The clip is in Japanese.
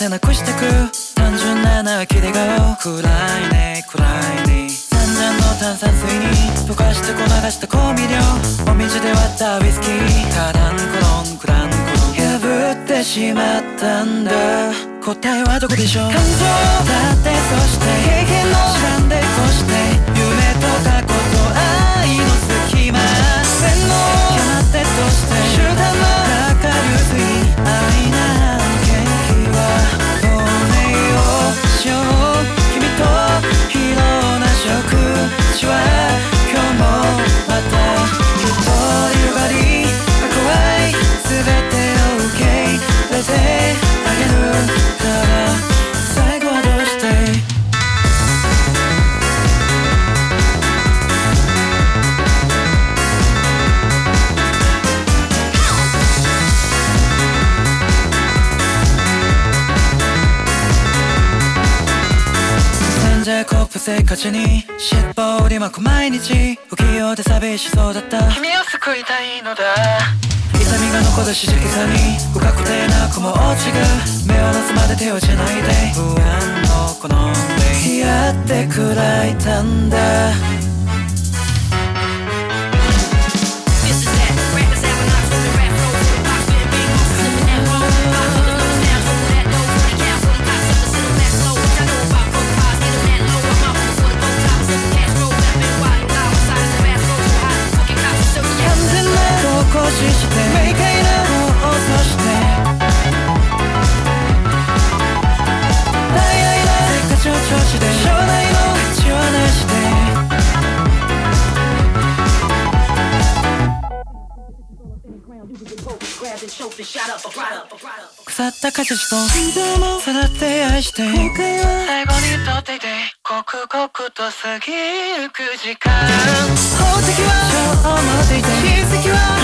ってなくしてく単純なな切れ顔暗いね暗いね三々の炭酸水に溶かしてこ流した香味料。お水で割ったウイスキー。カランコロンクランコロン破ってしまったんだ。答えはどこでしょう？感情。だってそして経験のなんじゃコップせっかちに尻尾折り巻く毎日不器用で寂しそうだった。君を救いたいのだ。痛みが残るしじきさに不確定な雲落ちが目を離すまで手をしないで不安のこの目やってくらいたんだ明快な放送して。大愛なせっかちを調子で将来の価値はなしで Grabbed and choked and shot up, brought up, brought up. 腐った果実と心臓もさらって愛して。後悔は最後にとっていて刻々と過ぎゆく時間。宝石は超持っていて。は